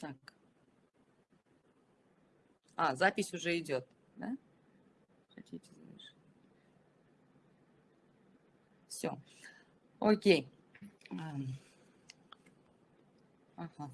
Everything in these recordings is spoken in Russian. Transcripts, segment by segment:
Так. А, запись уже идет, да? Хотите Все. Окей. Ага.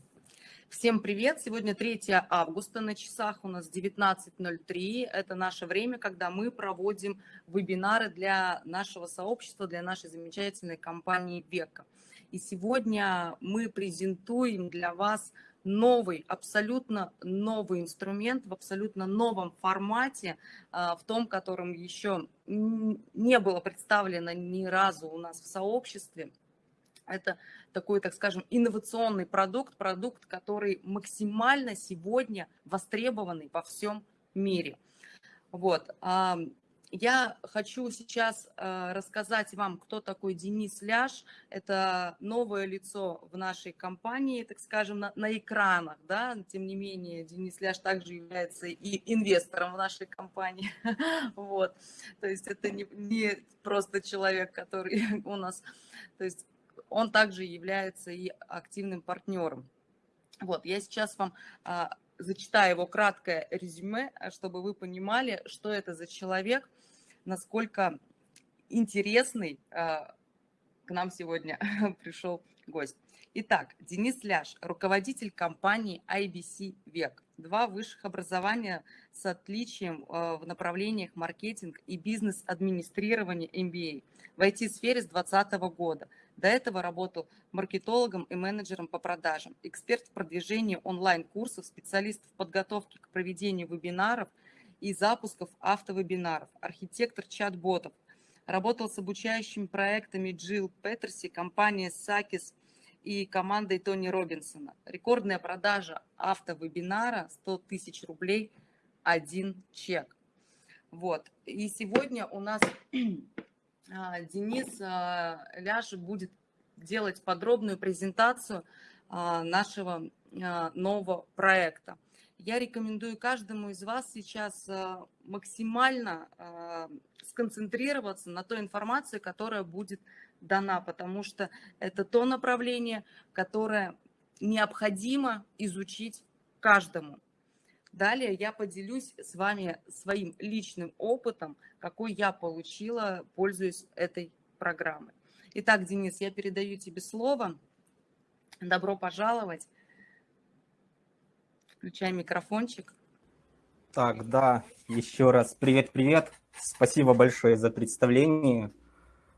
Всем привет! Сегодня 3 августа, на часах у нас 19.03. Это наше время, когда мы проводим вебинары для нашего сообщества, для нашей замечательной компании «Века». И сегодня мы презентуем для вас новый, абсолютно новый инструмент в абсолютно новом формате, а, в том, котором еще не было представлено ни разу у нас в сообществе. Это такой, так скажем, инновационный продукт, продукт, который максимально сегодня востребованный во всем мире. Вот. Я хочу сейчас э, рассказать вам, кто такой Денис Ляш. Это новое лицо в нашей компании, так скажем, на, на экранах. Да? Тем не менее, Денис Ляш также является и инвестором в нашей компании. Вот. То есть это не, не просто человек, который у нас... То есть он также является и активным партнером. Вот, я сейчас вам а, зачитаю его краткое резюме, чтобы вы понимали, что это за человек – насколько интересный а, к нам сегодня пришел гость. Итак, Денис Ляш, руководитель компании IBC «Век». Два высших образования с отличием а, в направлениях маркетинг и бизнес-администрирование MBA в IT-сфере с 2020 года. До этого работал маркетологом и менеджером по продажам, эксперт в продвижении онлайн-курсов, специалист в подготовке к проведению вебинаров – и запусков автовебинаров, архитектор чат-ботов. Работал с обучающими проектами Джилл Петерси, компания Сакис и командой Тони Робинсона. Рекордная продажа автовебинара 100 тысяч рублей, один чек. Вот. И сегодня у нас а, Денис а, Ляш будет делать подробную презентацию а, нашего нового проекта я рекомендую каждому из вас сейчас э, максимально э, сконцентрироваться на той информации, которая будет дана, потому что это то направление, которое необходимо изучить каждому. Далее я поделюсь с вами своим личным опытом, какой я получила, пользуясь этой программой. Итак, Денис, я передаю тебе слово. Добро пожаловать. Включай микрофончик. Так, да, еще раз привет-привет. Спасибо большое за представление.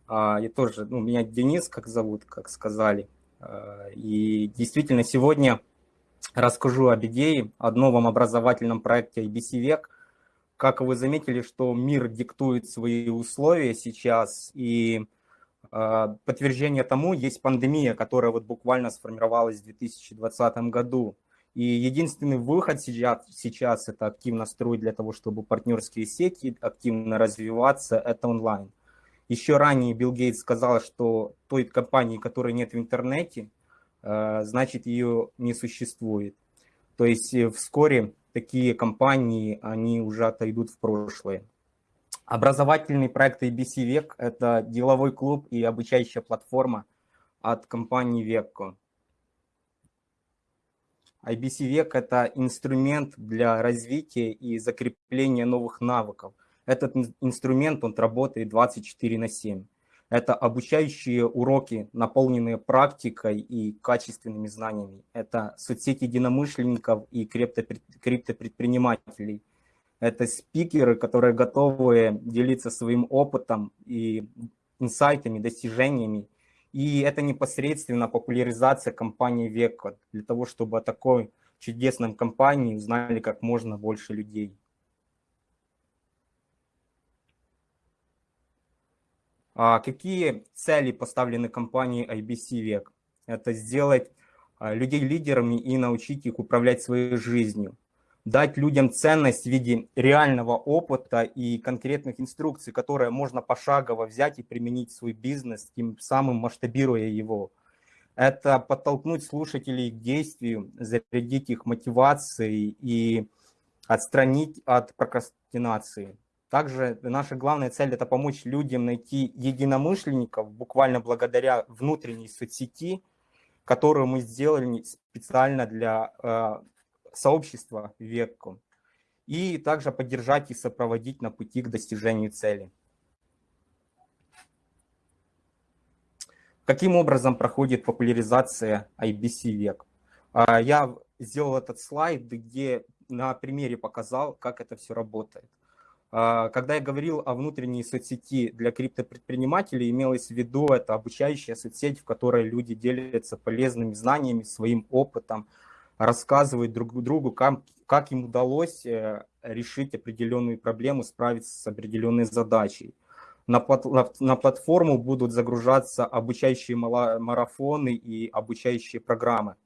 А, я тоже, ну, меня Денис, как зовут, как сказали. А, и действительно, сегодня расскажу об идее, о новом образовательном проекте IBC Век. Как вы заметили, что мир диктует свои условия сейчас, и а, подтверждение тому есть пандемия, которая вот буквально сформировалась в 2020 году. И единственный выход сейчас, сейчас это активно строить для того, чтобы партнерские сети активно развиваться, это онлайн. Еще ранее Билл Гейтс сказал, что той компании, которой нет в интернете, э, значит ее не существует. То есть э, вскоре такие компании, они уже отойдут в прошлое. Образовательный проект ABC Век – это деловой клуб и обучающая платформа от компании Векко. IBC век – это инструмент для развития и закрепления новых навыков. Этот инструмент, он работает 24 на 7. Это обучающие уроки, наполненные практикой и качественными знаниями. Это соцсети единомышленников и криптопредпринимателей. Это спикеры, которые готовы делиться своим опытом и инсайтами, достижениями и это непосредственно популяризация компании Века, для того, чтобы о такой чудесной компании узнали как можно больше людей. А какие цели поставлены компанией IBC Век? Это сделать а, людей лидерами и научить их управлять своей жизнью дать людям ценность в виде реального опыта и конкретных инструкций, которые можно пошагово взять и применить в свой бизнес, тем самым масштабируя его. Это подтолкнуть слушателей к действию, зарядить их мотивацией и отстранить от прокрастинации. Также наша главная цель – это помочь людям найти единомышленников, буквально благодаря внутренней соцсети, которую мы сделали специально для э, сообщества Векку. И также поддержать и сопроводить на пути к достижению цели. Каким образом проходит популяризация IBC век? А, я сделал этот слайд, где на примере показал, как это все работает. А, когда я говорил о внутренней соцсети для криптопредпринимателей, имелось в виду это обучающая соцсеть, в которой люди делятся полезными знаниями, своим опытом, рассказывают друг другу, как, как им удалось э, решить определенную проблему, справиться с определенной задачей на, на платформу будут загружаться обучающие марафоны и обучающие программы.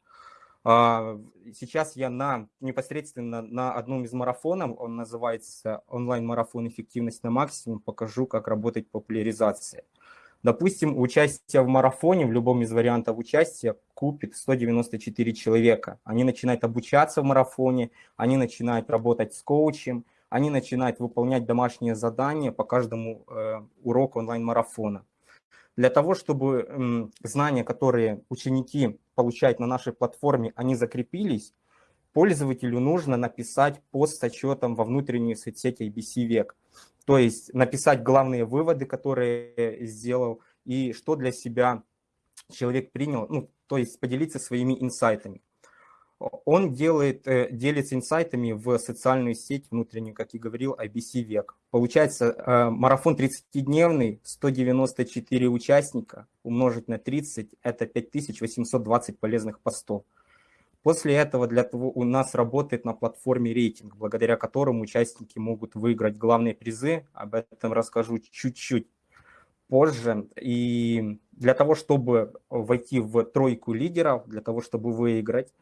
А, сейчас я на, непосредственно на одном из марафонов, он называется онлайн-марафон «Эффективность на максимум», покажу, как работает популяризация. Допустим, участие в марафоне, в любом из вариантов участия, купит 194 человека. Они начинают обучаться в марафоне, они начинают работать с коучем, они начинают выполнять домашние задания по каждому э, уроку онлайн-марафона. Для того, чтобы э, знания, которые ученики получают на нашей платформе, они закрепились, пользователю нужно написать пост с отчетом во внутреннюю соцсеть IBC век. То есть написать главные выводы, которые сделал, и что для себя человек принял, ну, то есть поделиться своими инсайтами он делает, э, делится инсайтами в социальную сеть внутреннюю, как и говорил, IBC век. Получается, э, марафон 30-дневный, 194 участника, умножить на 30, это 5820 полезных постов. После этого для того у нас работает на платформе рейтинг, благодаря которому участники могут выиграть главные призы. Об этом расскажу чуть-чуть позже. И для того, чтобы войти в тройку лидеров, для того, чтобы выиграть,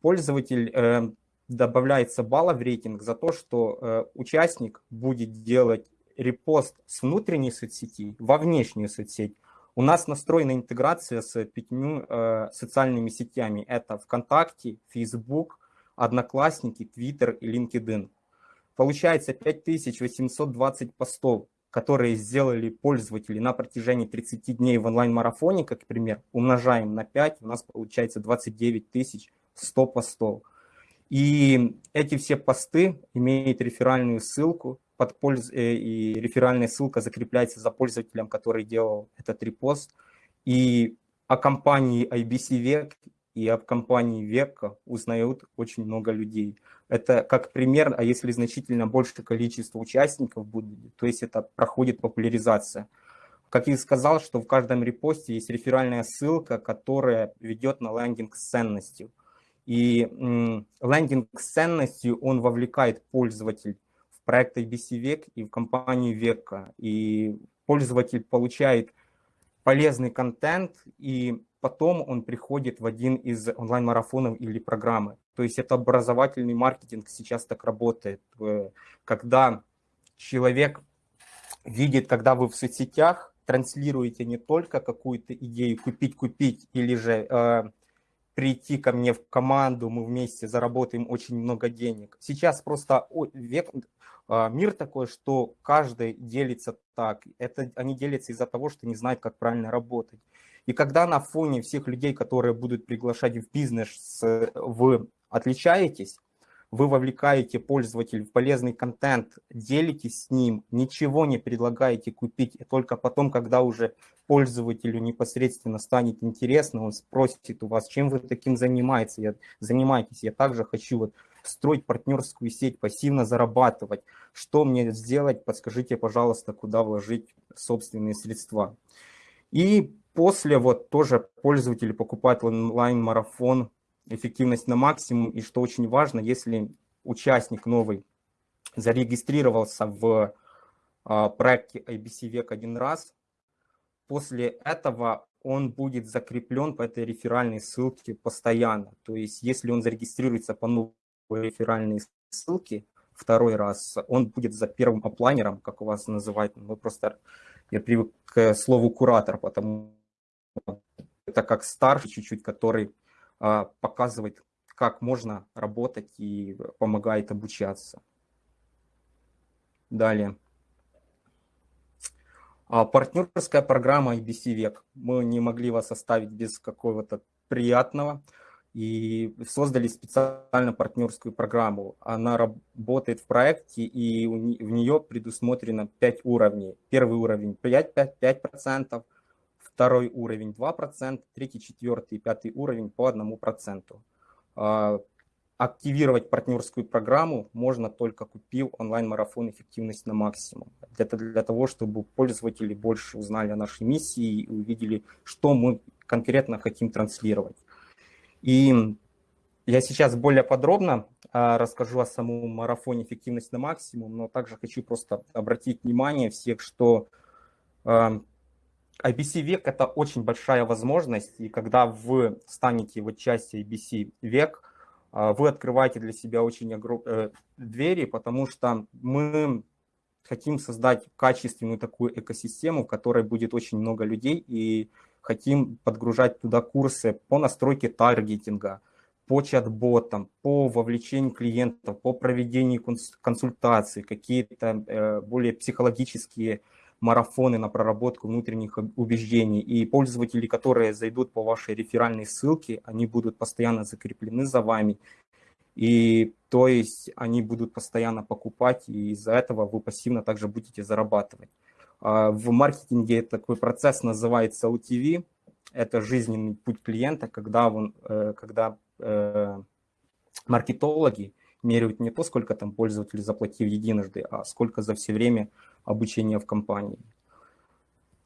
пользователь э, добавляется балла в рейтинг за то, что э, участник будет делать репост с внутренней соцсети во внешнюю соцсеть. У нас настроена интеграция с пятью э, социальными сетями. Это ВКонтакте, Facebook, Одноклассники, Twitter и LinkedIn. Получается 5820 постов, которые сделали пользователи на протяжении 30 дней в онлайн-марафоне, как пример, умножаем на 5, у нас получается 29 тысяч 100 постов. И эти все посты имеют реферальную ссылку, под польз... Э, и реферальная ссылка закрепляется за пользователем, который делал этот репост. И о компании IBC Век и об компании Века узнают очень много людей. Это как пример, а если значительно большее количество участников будет, то есть это проходит популяризация. Как я сказал, что в каждом репосте есть реферальная ссылка, которая ведет на лендинг с ценностью. И лендинг с ценностью, он вовлекает пользователь в проект ABC Век и в компанию Века. И пользователь получает полезный контент, и потом он приходит в один из онлайн-марафонов или программы. То есть это образовательный маркетинг сейчас так работает, когда человек видит, когда вы в соцсетях транслируете не только какую-то идею купить-купить или же э, прийти ко мне в команду, мы вместе заработаем очень много денег. Сейчас просто век, мир такой, что каждый делится так. Это они делятся из-за того, что не знают, как правильно работать. И когда на фоне всех людей, которые будут приглашать в бизнес, вы отличаетесь, вы вовлекаете пользователя в полезный контент, делитесь с ним, ничего не предлагаете купить, и только потом, когда уже пользователю непосредственно станет интересно, он спросит у вас, чем вы таким занимаетесь, я, занимаетесь, я также хочу вот строить партнерскую сеть, пассивно зарабатывать, что мне сделать, подскажите, пожалуйста, куда вложить собственные средства. И после вот тоже пользователи покупают онлайн-марафон эффективность на максимум. И что очень важно, если участник новый зарегистрировался в а, проекте IBC Век один раз, после этого он будет закреплен по этой реферальной ссылке постоянно. То есть если он зарегистрируется по новой реферальной ссылке второй раз, он будет за первым оплайнером, как у вас называют. Мы просто, я привык к слову куратор, потому это как старший чуть-чуть, который а, показывает, как можно работать и помогает обучаться. Далее. А, партнерская программа IBC Век. Мы не могли вас оставить без какого-то приятного и создали специально партнерскую программу. Она работает в проекте, и в нее предусмотрено 5 уровней. Первый уровень 5%, 5, 5% второй уровень 2%, третий, четвертый и пятый уровень по 1%. А, активировать партнерскую программу можно только купив онлайн-марафон «Эффективность на максимум». Это для того, чтобы пользователи больше узнали о нашей миссии и увидели, что мы конкретно хотим транслировать. И я сейчас более подробно а, расскажу о самом марафоне «Эффективность на максимум», но также хочу просто обратить внимание всех, что а, IBC век – это очень большая возможность, и когда вы станете вот частью IBC век, а, вы открываете для себя очень э, двери, потому что мы хотим создать качественную такую экосистему, в которой будет очень много людей, и хотим подгружать туда курсы по настройке таргетинга, по чат-ботам, по вовлечению клиентов, по проведению консультаций, какие-то э, более психологические марафоны на проработку внутренних убеждений. И пользователи, которые зайдут по вашей реферальной ссылке, они будут постоянно закреплены за вами. И то есть они будут постоянно покупать, и из-за этого вы пассивно также будете зарабатывать. А, в маркетинге такой процесс называется OTV. Это жизненный путь клиента, когда, он, э, когда э, маркетологи меряют не то, сколько там пользователь заплатил единожды, а сколько за все время обучения в компании.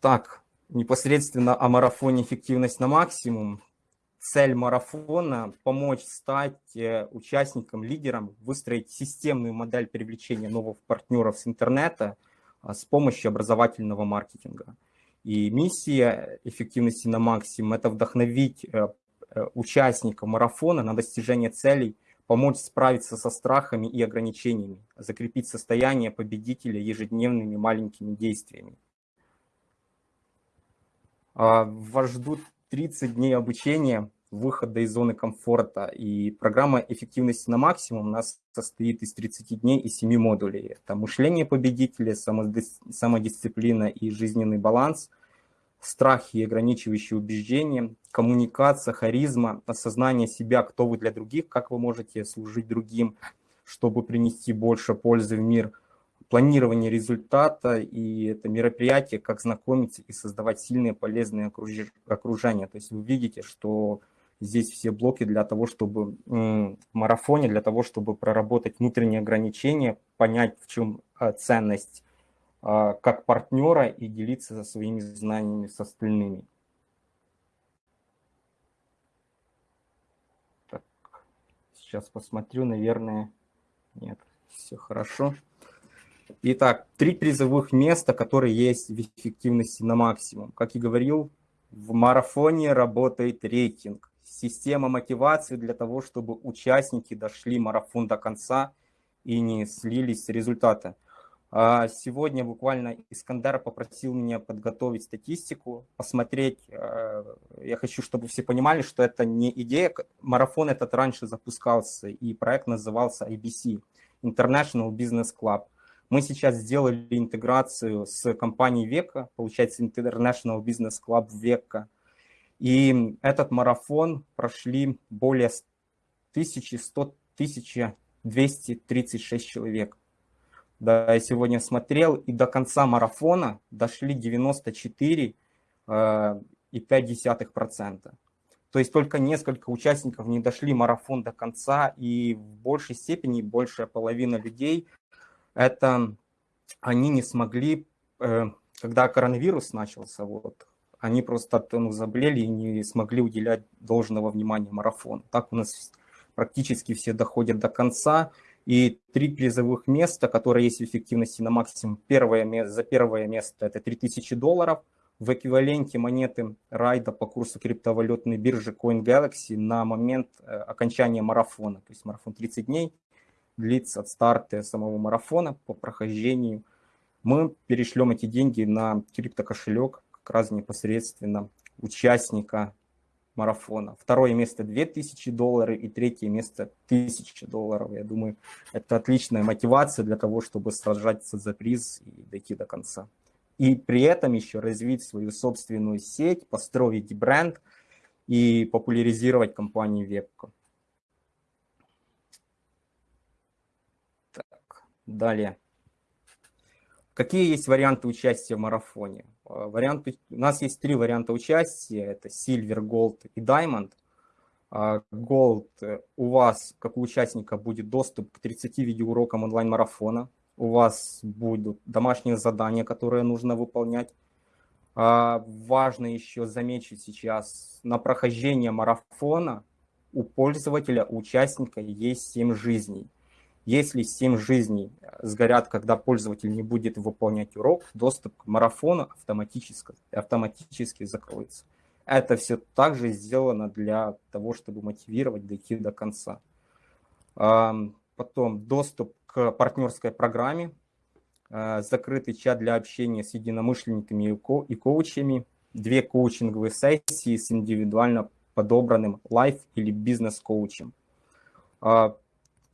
Так, непосредственно о марафоне «Эффективность на максимум». Цель марафона – помочь стать э, участником, лидером, выстроить системную модель привлечения новых партнеров с интернета с помощью образовательного маркетинга. И миссия эффективности на максимум – это вдохновить э, э, участника марафона на достижение целей помочь справиться со страхами и ограничениями, закрепить состояние победителя ежедневными маленькими действиями. А, вас ждут 30 дней обучения, выхода из зоны комфорта, и программа эффективности на максимум у нас состоит из 30 дней и 7 модулей. Это мышление победителя, самодисциплина и жизненный баланс – страхи и ограничивающие убеждения, коммуникация, харизма, осознание себя, кто вы для других, как вы можете служить другим, чтобы принести больше пользы в мир, планирование результата и это мероприятие, как знакомиться и создавать сильные полезные окружения. То есть вы видите, что здесь все блоки для того, чтобы в марафоне, для того, чтобы проработать внутренние ограничения, понять, в чем а, ценность а, как партнера и делиться своими знаниями с остальными. Так, сейчас посмотрю, наверное, нет, все хорошо. Итак, три призовых места, которые есть в эффективности на максимум. Как и говорил, в марафоне работает рейтинг. Система мотивации для того, чтобы участники дошли марафон до конца и не слились с результата. А, сегодня буквально Искандер попросил меня подготовить статистику, посмотреть. Э, я хочу, чтобы все понимали, что это не идея. Марафон этот раньше запускался, и проект назывался IBC, International Business Club. Мы сейчас сделали интеграцию с компанией Века, получается International Business Club Века. И этот марафон прошли более 1100 1236 человек. Да, я сегодня смотрел, и до конца марафона дошли 94 э, и 0,5%. То есть только несколько участников не дошли марафон до конца, и в большей степени, большая половина людей, это они не смогли, э, когда коронавирус начался, вот, они просто ну, заболели и не смогли уделять должного внимания марафону. Так у нас практически все доходят до конца, и три призовых места, которые есть в эффективности на максимум. Первое, за первое место это 3000 долларов в эквиваленте монеты райда по курсу криптовалютной биржи CoinGalaxy на момент э, окончания марафона. То есть марафон 30 дней длится от старта самого марафона по прохождению. Мы перешлем эти деньги на криптокошелек как раз непосредственно участника марафона. Второе место 2000 долларов и третье место 1000 долларов. Я думаю, это отличная мотивация для того, чтобы сражаться за приз и дойти до конца. И при этом еще развить свою собственную сеть, построить бренд и популяризировать компанию Вебка. Так, далее. Какие есть варианты участия в марафоне? Э, варианты, у нас есть три варианта участия. Это Silver, Gold и Diamond. А, Gold э, у вас, как у участника, будет доступ к 30 видеоурокам онлайн-марафона. У вас будут домашние задания, которые нужно выполнять. Важно еще заметить сейчас, на прохождение марафона у пользователя, у участника есть 7 жизней. Если 7 жизней э, сгорят, когда пользователь не будет выполнять урок, доступ к марафону автоматически, автоматически закроется. Это все также сделано для того, чтобы мотивировать дойти до конца. Потом доступ к партнерской программе, э, закрытый чат для общения с единомышленниками и коучами, две коучинговые сессии с индивидуально подобранным лайф или бизнес-коучем.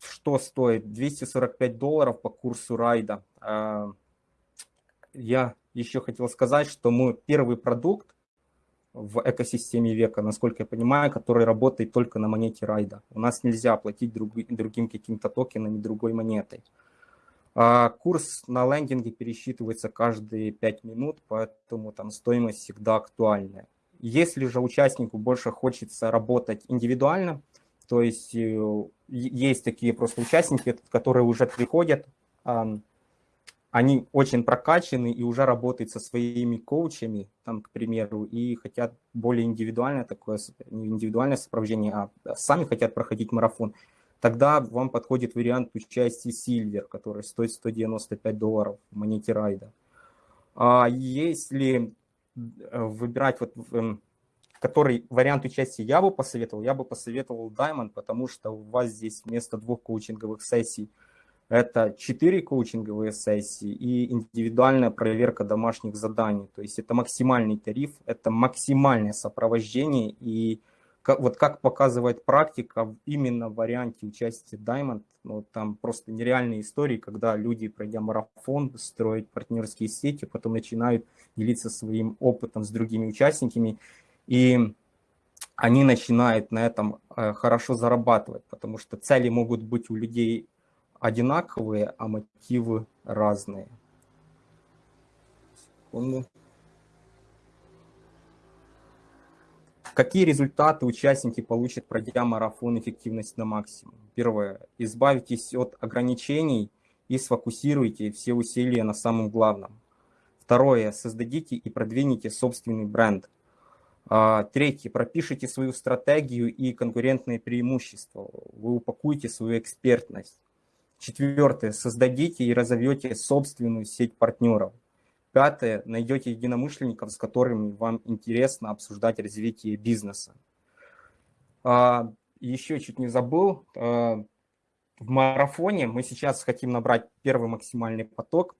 Что стоит? 245 долларов по курсу райда. А, я еще хотел сказать, что мы первый продукт в экосистеме века, насколько я понимаю, который работает только на монете райда. У нас нельзя оплатить друг, другим каким-то токенами, другой монетой. А курс на лендинге пересчитывается каждые 5 минут, поэтому там стоимость всегда актуальная. Если же участнику больше хочется работать индивидуально, то есть э, есть такие просто участники, которые уже приходят, они очень прокачаны и уже работают со своими коучами, там, к примеру, и хотят более индивидуальное такое, не индивидуальное сопровождение, а сами хотят проходить марафон, тогда вам подходит вариант участия Silver, который стоит 195 долларов в монете райда. А если э, выбирать вот эм, который вариант участия я бы посоветовал, я бы посоветовал Diamond, потому что у вас здесь вместо двух коучинговых сессий это 4 коучинговые сессии и индивидуальная проверка домашних заданий. То есть это максимальный тариф, это максимальное сопровождение. И вот как показывает практика, именно в варианте участия Diamond, ну, там просто нереальные истории, когда люди, пройдя марафон, строят партнерские сети, потом начинают делиться своим опытом с другими участниками и они начинают на этом э, хорошо зарабатывать, потому что цели могут быть у людей одинаковые, а мотивы разные. Секунду. Какие результаты участники получат, пройдя марафон эффективность на максимум? Первое. Избавитесь от ограничений и сфокусируйте все усилия на самом главном. Второе. Создадите и продвинете собственный бренд – третье, пропишите свою стратегию и конкурентные преимущества. Вы упакуете свою экспертность. Четвертое, создадите и разовьете собственную сеть партнеров. Пятое, найдете единомышленников, с которыми вам интересно обсуждать развитие бизнеса. А, еще чуть не забыл, а, в марафоне мы сейчас хотим набрать первый максимальный поток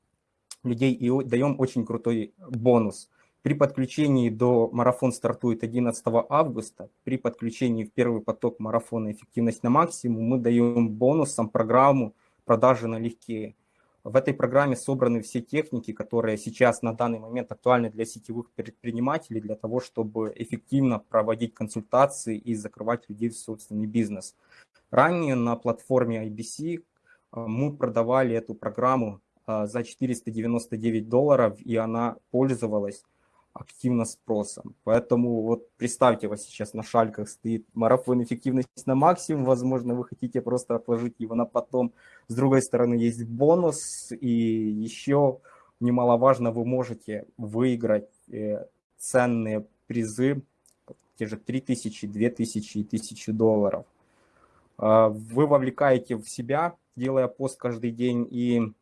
людей и даем очень крутой бонус – при подключении до марафон стартует 11 августа. При подключении в первый поток марафона «Эффективность на максимум» мы даем бонусом программу «Продажи налегке». В этой программе собраны все техники, которые сейчас на данный момент актуальны для сетевых предпринимателей, для того, чтобы эффективно проводить консультации и закрывать людей в собственный бизнес. Ранее на платформе IBC э, мы продавали эту программу э, за 499 долларов, и она пользовалась активно спросом. Поэтому вот представьте, у вас сейчас на шальках стоит марафон эффективности на максимум, возможно, вы хотите просто отложить его на потом. С другой стороны, есть бонус, и еще немаловажно, вы можете выиграть э, ценные призы, те же 3000, 2000 и 1000 долларов. А, вы вовлекаете в себя, делая пост каждый день, и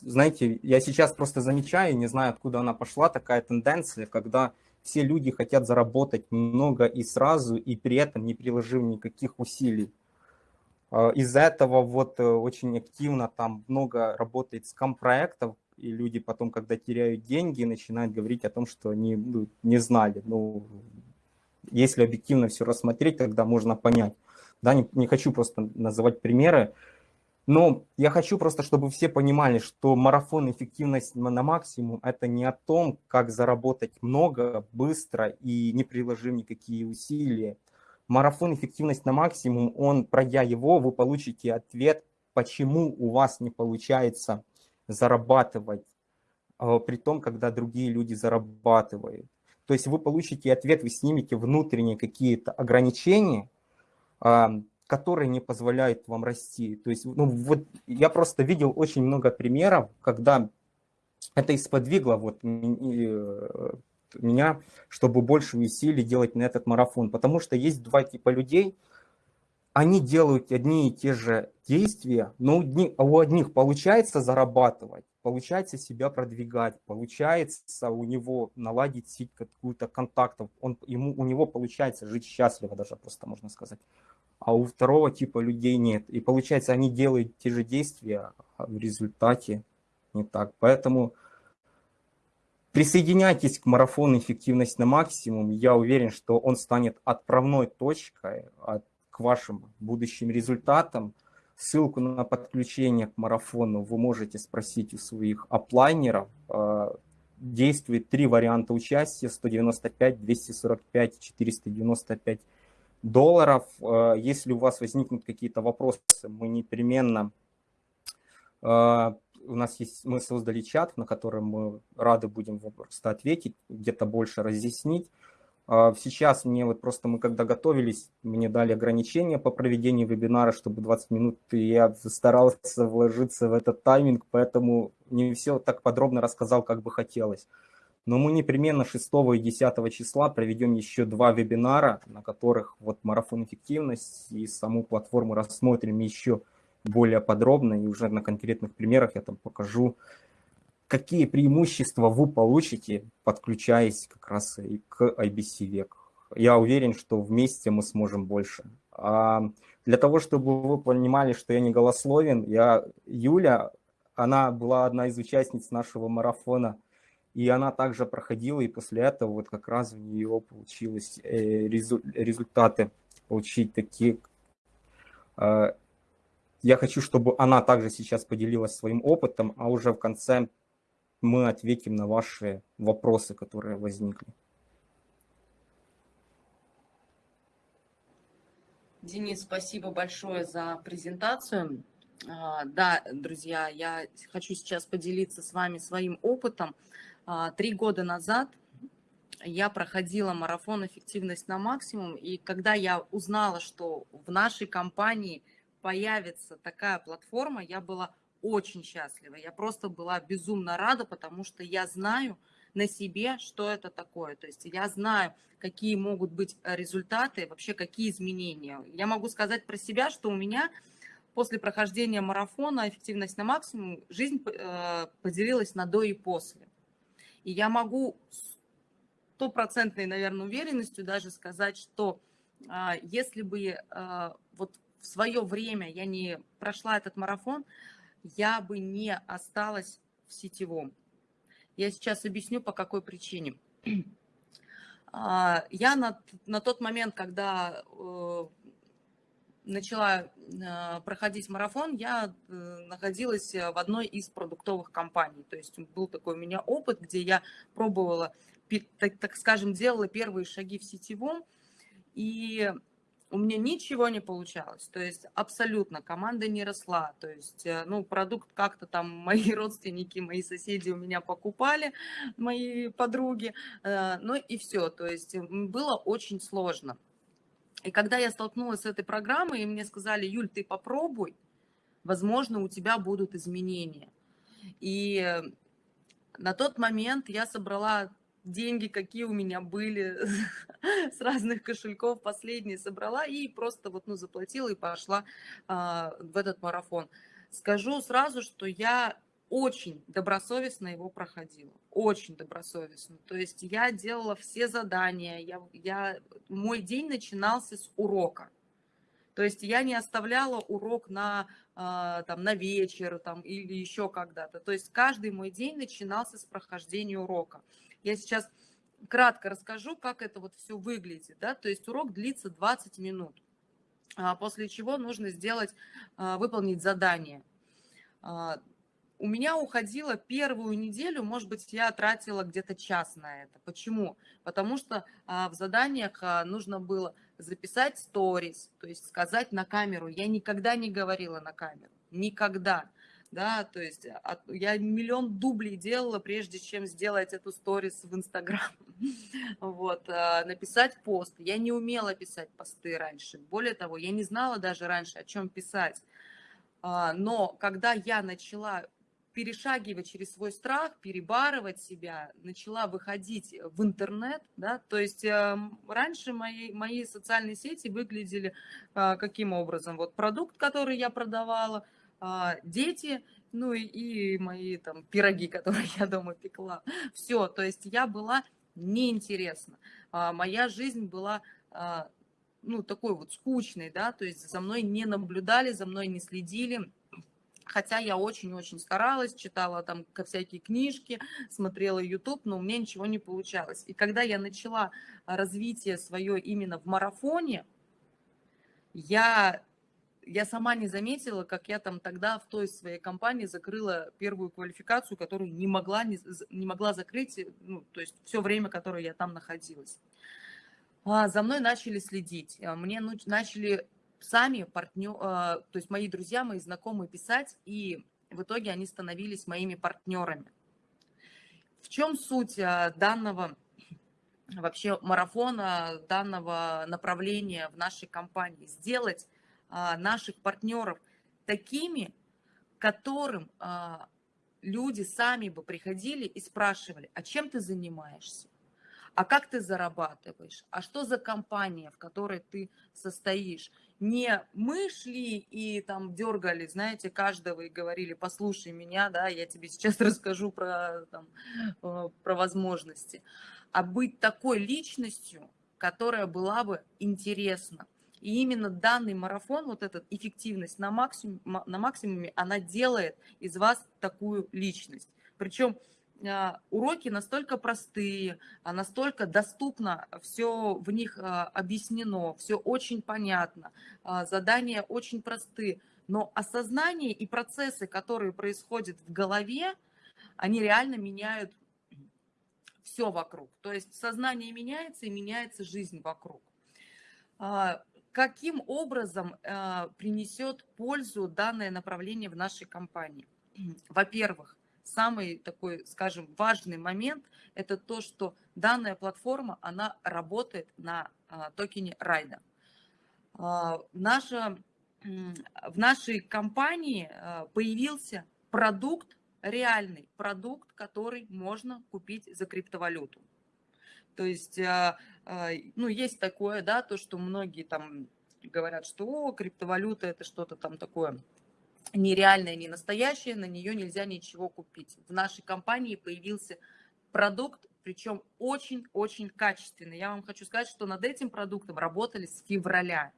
знаете, я сейчас просто замечаю, не знаю, откуда она пошла, такая тенденция, когда все люди хотят заработать много и сразу, и при этом не приложив никаких усилий. Э, из-за этого вот э, очень активно там много работает скам-проектов, и люди потом, когда теряют деньги, начинают говорить о том, что они ну, не знали. Ну, если объективно все рассмотреть, тогда можно понять. Да, не, не хочу просто называть примеры, Но я хочу просто, чтобы все понимали, что марафон эффективность на максимум – это не о том, как заработать много, быстро и не приложив никакие усилия. Марафон эффективность на максимум, он, пройдя его, вы получите ответ, почему у вас не получается зарабатывать, а, при том, когда другие люди зарабатывают. То есть вы получите ответ, вы снимете внутренние какие-то ограничения, которые не позволяют вам расти. То есть, ну, вот я просто видел очень много примеров, когда это исподвигло вот э, меня, чтобы больше усилий делать на этот марафон. Потому что есть два типа людей, они делают одни и те же действия, но у одних получается зарабатывать, получается себя продвигать, получается у него наладить сеть какую-то контактов, он, ему, у него получается жить счастливо даже, просто можно сказать а у второго типа людей нет. И получается, они делают те же действия, а в результате не так. Поэтому присоединяйтесь к марафону «Эффективность на максимум». Я уверен, что он станет отправной точкой от, к вашим будущим результатам. Ссылку на подключение к марафону вы можете спросить у своих оплайнеров. А, действует три варианта участия, 195, 245, 495 долларов. Э, если у вас возникнут какие-то вопросы, мы непременно... Э, у нас есть, мы создали чат, на котором мы рады будем просто ответить, где-то больше разъяснить. Э, сейчас мне вот просто мы когда готовились, мне дали ограничения по проведению вебинара, чтобы 20 минут, я старался вложиться в этот тайминг, поэтому не все так подробно рассказал, как бы хотелось. Но мы непременно 6 и 10 числа проведем еще два вебинара, на которых вот марафон эффективность и саму платформу рассмотрим еще более подробно. И уже на конкретных примерах я там покажу, какие преимущества вы получите, подключаясь как раз и к IBC век. Я уверен, что вместе мы сможем больше. А для того, чтобы вы понимали, что я не голословен, я, Юля, она была одна из участниц нашего марафона – и она также проходила, и после этого вот как раз у нее получилось э, результаты получить такие. Э, я хочу, чтобы она также сейчас поделилась своим опытом, а уже в конце мы ответим на ваши вопросы, которые возникли. Денис, спасибо большое за презентацию. А, да, друзья, я хочу сейчас поделиться с вами своим опытом. А, три года назад я проходила марафон «Эффективность на максимум», и когда я узнала, что в нашей компании появится такая платформа, я была очень счастлива. Я просто была безумно рада, потому что я знаю на себе, что это такое. То есть я знаю, какие могут быть результаты, вообще какие изменения. Я могу сказать про себя, что у меня после прохождения марафона «Эффективность на максимум» жизнь э, поделилась на до и после. И я могу стопроцентной, наверное, уверенностью даже сказать, что а, если бы а, вот в свое время я не прошла этот марафон, я бы не осталась в сетевом. Я сейчас объясню, по какой причине. А, я на, на тот момент, когда э, начала э, проходить марафон, я э, находилась в одной из продуктовых компаний. То есть был такой у меня опыт, где я пробовала, так, скажем, делала первые шаги в сетевом, и у меня ничего не получалось. То есть абсолютно команда не росла. То есть, э, ну, продукт как-то там мои родственники, мои соседи у меня покупали, мои подруги, ну и все. То есть было очень сложно. И когда я столкнулась с этой программой, и мне сказали, Юль, ты попробуй, возможно, у тебя будут изменения. И на тот момент я собрала деньги, какие у меня были с разных кошельков, последние собрала и просто вот, ну, заплатила и пошла а, в этот марафон. Скажу сразу, что я очень добросовестно его проходила, очень добросовестно. То есть я делала все задания, я, я, мой день начинался с урока. То есть я не оставляла урок на, а, там, на вечер там, или еще когда-то. То есть каждый мой день начинался с прохождения урока. Я сейчас кратко расскажу, как это вот все выглядит. Да? То есть урок длится 20 минут. а, после чего нужно сделать, а, выполнить задание. А, у меня уходило первую неделю, может быть, я тратила где-то час на это. Почему? Потому что в заданиях нужно было записать сторис, то есть сказать на камеру. Я никогда не говорила на камеру, никогда да, то есть от, я миллион дублей делала, прежде чем сделать эту сторис в Инстаграм, вот, а, написать пост, я не умела писать посты раньше, более того, я не знала даже раньше, о чем писать, а, но когда я начала перешагивать через свой страх, перебарывать себя, начала выходить в интернет, да, то есть э, раньше мои, мои социальные сети выглядели э, каким образом? Вот продукт, который я продавала – а, дети, ну и, и мои там пироги, которые я дома пекла. Все, то есть я была неинтересна. А, моя жизнь была а, ну, такой вот скучной, да, то есть за мной не наблюдали, за мной не следили, хотя я очень-очень старалась, читала там всякие книжки, смотрела YouTube, но у меня ничего не получалось. И когда я начала развитие свое именно в марафоне, я я сама не заметила, как я там тогда в той своей компании закрыла первую квалификацию, которую не могла, не, не могла закрыть, ну, то есть все время, которое я там находилась. А, за мной начали следить, а, мне начали сами партнер, а, то есть мои друзья, мои знакомые писать, и в итоге они становились моими партнерами. В чем суть а, данного вообще марафона, данного направления в нашей компании? Сделать а, наших партнеров такими, которым люди сами бы приходили и спрашивали, а чем ты занимаешься? А как ты зарабатываешь? А что за компания, в которой ты состоишь? Не мы шли и там дергали, знаете, каждого и говорили, послушай меня, да, я тебе сейчас расскажу про, там, э, про возможности. А быть такой личностью, которая была бы интересна, и именно данный марафон, вот эта эффективность на, максимум, на максимуме, она делает из вас такую личность. Причем уроки настолько простые, а настолько доступно, все в них а, объяснено, все очень понятно, задания очень простые, но осознание и процессы, которые происходят в голове, они реально меняют все вокруг. То есть сознание меняется и меняется жизнь вокруг каким образом принесет пользу данное направление в нашей компании? Во-первых, самый такой, скажем, важный момент – это то, что данная платформа, она работает на э, токене Райда. Э, наша, в нашей компании э, появился продукт, реальный продукт, который можно купить за криптовалюту. То есть, а, а, ну, есть такое, да, то, что многие там говорят, что О, криптовалюта это что-то там такое нереальное, не настоящее, на нее нельзя ничего купить. В нашей компании появился продукт, причем очень-очень качественный. Я вам хочу сказать, что над этим продуктом работали с февраля.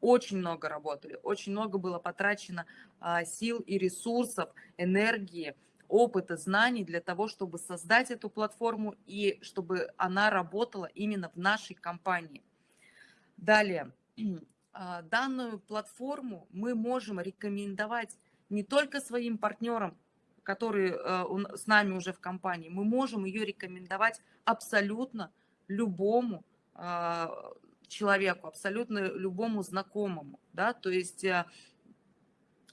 Очень много работали, очень много было потрачено а, сил и ресурсов, энергии, опыта, знаний для того, чтобы создать эту платформу и чтобы она работала именно в нашей компании. Далее, данную платформу мы можем рекомендовать не только своим партнерам, которые э, с нами уже в компании, мы можем ее рекомендовать абсолютно любому а, человеку, абсолютно любому знакомому, да, то есть э,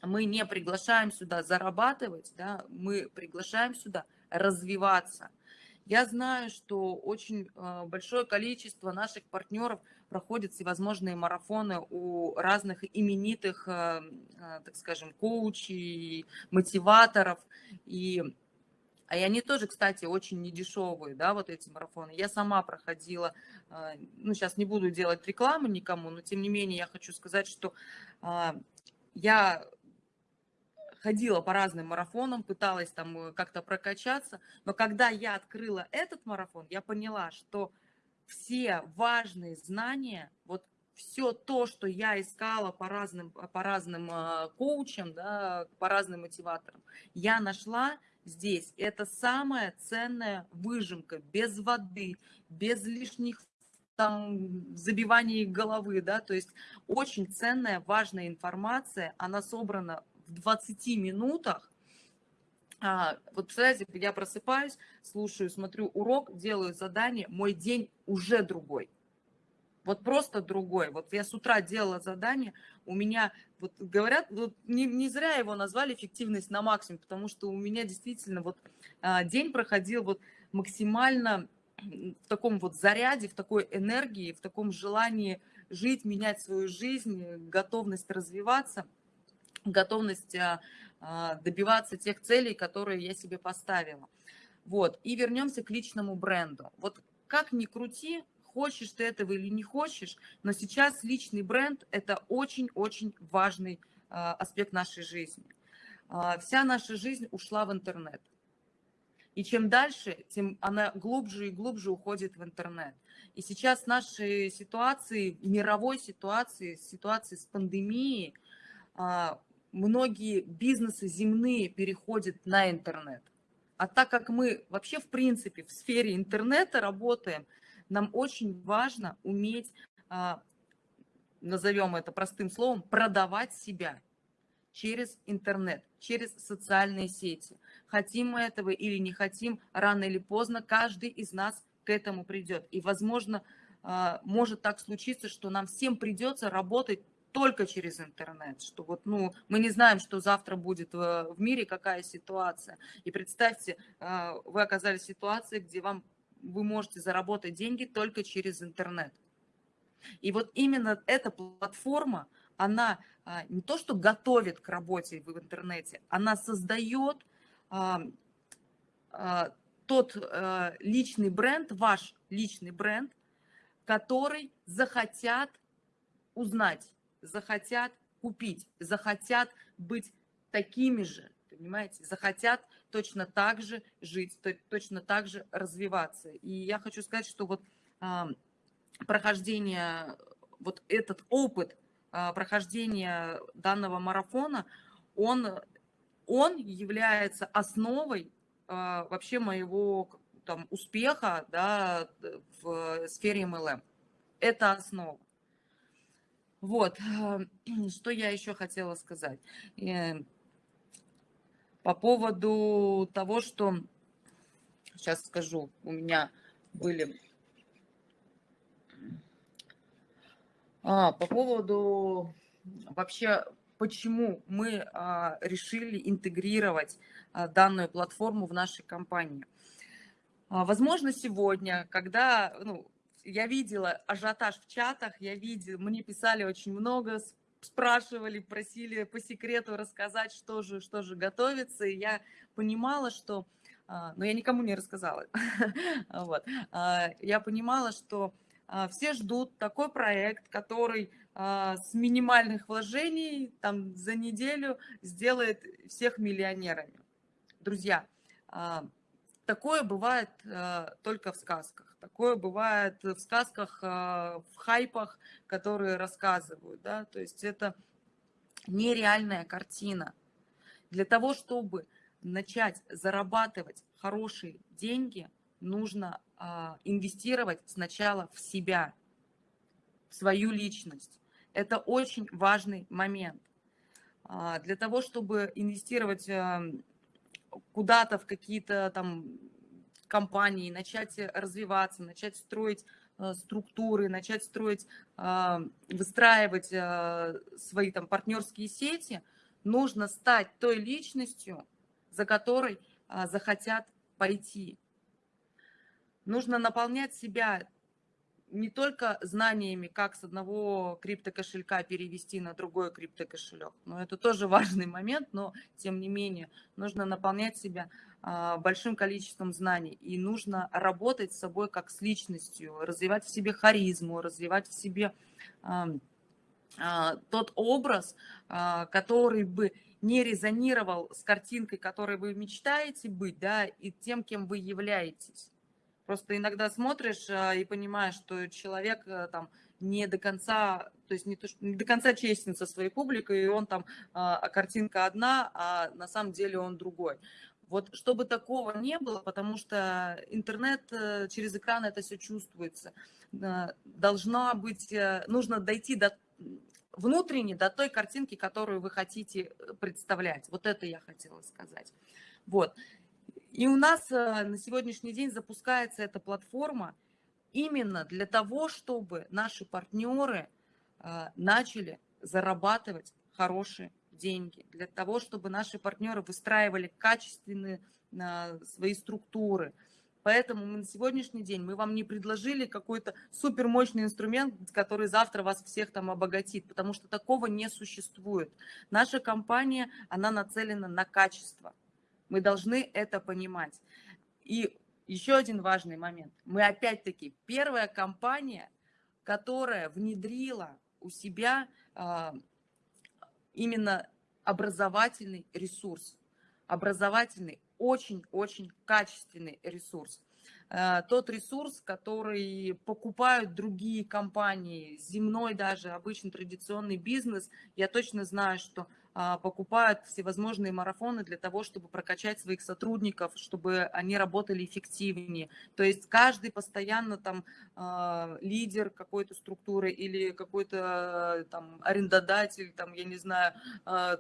мы не приглашаем сюда зарабатывать, да, мы приглашаем сюда развиваться. Я знаю, что очень а, большое количество наших партнеров проходят всевозможные марафоны у разных именитых, а, а, так скажем, коучей, мотиваторов. И, и они тоже, кстати, очень недешевые, да, вот эти марафоны. Я сама проходила, ну, сейчас не буду делать рекламу никому, но тем не менее я хочу сказать, что я ходила по разным марафонам, пыталась там э, как-то прокачаться, но когда я открыла этот марафон, я поняла, что все важные знания, вот все то, что я искала по разным, по разным э, коучам, да, по разным мотиваторам, я нашла здесь. Это самая ценная выжимка, без воды, без лишних там забивании головы, да, то есть очень ценная, важная информация, она собрана в 20 минутах, а, вот представляете, я просыпаюсь, слушаю, смотрю урок, делаю задание, мой день уже другой. Вот просто другой. Вот я с утра делала задание, у меня, вот говорят, вот не, не зря его назвали эффективность на максимум, потому что у меня действительно вот а, день проходил вот максимально в таком вот заряде, в такой энергии, в таком желании жить, менять свою жизнь, готовность развиваться, готовность а, добиваться тех целей, которые я себе поставила. Вот, и вернемся к личному бренду. Вот как ни крути, хочешь ты этого или не хочешь, но сейчас личный бренд – это очень-очень важный а, аспект нашей жизни. Вся наша жизнь ушла в интернет. И чем дальше, тем она глубже и глубже уходит в интернет. И сейчас нашей ситуации, мировой ситуации, ситуации с пандемией, многие бизнесы земные переходят на интернет. А так как мы вообще, в принципе, в сфере интернета работаем, нам очень важно уметь, а, назовем это простым словом, продавать себя через интернет, через социальные сети. Хотим мы этого или не хотим, рано или поздно каждый из нас к этому придет. И, возможно, а, может так случиться, что нам всем придется работать только через интернет, что вот, ну, мы не знаем, что завтра будет в мире, какая ситуация. И представьте, а, вы оказались в ситуации, где вам, вы можете заработать деньги только через интернет. И вот именно эта платформа, она а, не то, что готовит к работе в интернете, она создает тот личный бренд, ваш личный бренд, который захотят узнать захотят купить, захотят быть такими же, понимаете, захотят точно так же жить, точно так же развиваться. И я хочу сказать, что вот а, прохождение, вот этот опыт а, прохождения данного марафона, он, он является основой а, вообще моего там, успеха да, в сфере MLM. Это основа. Вот, что я еще хотела сказать. Э, по поводу того, что, сейчас скажу, у меня были... А, по поводу вообще, почему мы а, решили интегрировать а, данную платформу в нашей компании. А, возможно, сегодня, когда ну, я видела ажиотаж в чатах, я видела, мне писали очень много, спрашивали, просили по секрету рассказать, что же, что же готовится, и я понимала, что, а, но я никому не рассказала, вот, а, я понимала, что а, все ждут такой проект, который с минимальных вложений там за неделю сделает всех миллионерами. Друзья, такое бывает только в сказках. Такое бывает в сказках, а, в хайпах, которые рассказывают. Да? То есть это нереальная картина. Для того, чтобы начать зарабатывать хорошие деньги, нужно а, инвестировать сначала в себя, в свою личность. Это очень важный момент. А, для того, чтобы инвестировать куда-то в какие-то там компании, начать э, развиваться, начать строить э, структуры, начать строить, а, выстраивать э, свои там партнерские сети, нужно стать той личностью, за которой а, захотят пойти. Нужно наполнять себя не только знаниями, как с одного криптокошелька перевести на другой криптокошелек, но это тоже важный момент, но тем не менее нужно наполнять себя а, большим количеством знаний, и нужно работать с собой как с личностью, развивать в себе харизму, развивать в себе а, тот образ, а, который бы не резонировал с картинкой, которой вы мечтаете быть, да, и тем, кем вы являетесь. Просто иногда смотришь а, и понимаешь, что человек а, там не до конца, то есть не, то, не до конца честен со своей публикой, и он там, а картинка одна, а на самом деле он другой. Вот чтобы такого не было, потому что интернет через экран это все чувствуется. должна быть, нужно дойти до внутренне до той картинки, которую вы хотите представлять. Вот это я хотела сказать. Вот. И у нас на сегодняшний день запускается эта платформа именно для того, чтобы наши партнеры начали зарабатывать хорошие деньги, для того, чтобы наши партнеры выстраивали качественные а, свои структуры. Поэтому мы на сегодняшний день мы вам не предложили какой-то супермощный инструмент, который завтра вас всех там обогатит, потому что такого не существует. Наша компания, она нацелена на качество. Мы должны это понимать. И еще один важный момент. Мы опять-таки первая компания, которая внедрила у себя а, именно образовательный ресурс. Образовательный, очень-очень качественный ресурс. Э, тот ресурс, который покупают другие компании, земной даже, обычный традиционный бизнес, я точно знаю, что а, покупают всевозможные марафоны для того, чтобы прокачать своих сотрудников, чтобы они работали эффективнее. То есть каждый постоянно там а, лидер какой-то структуры или какой-то там арендодатель, там, я не знаю, а,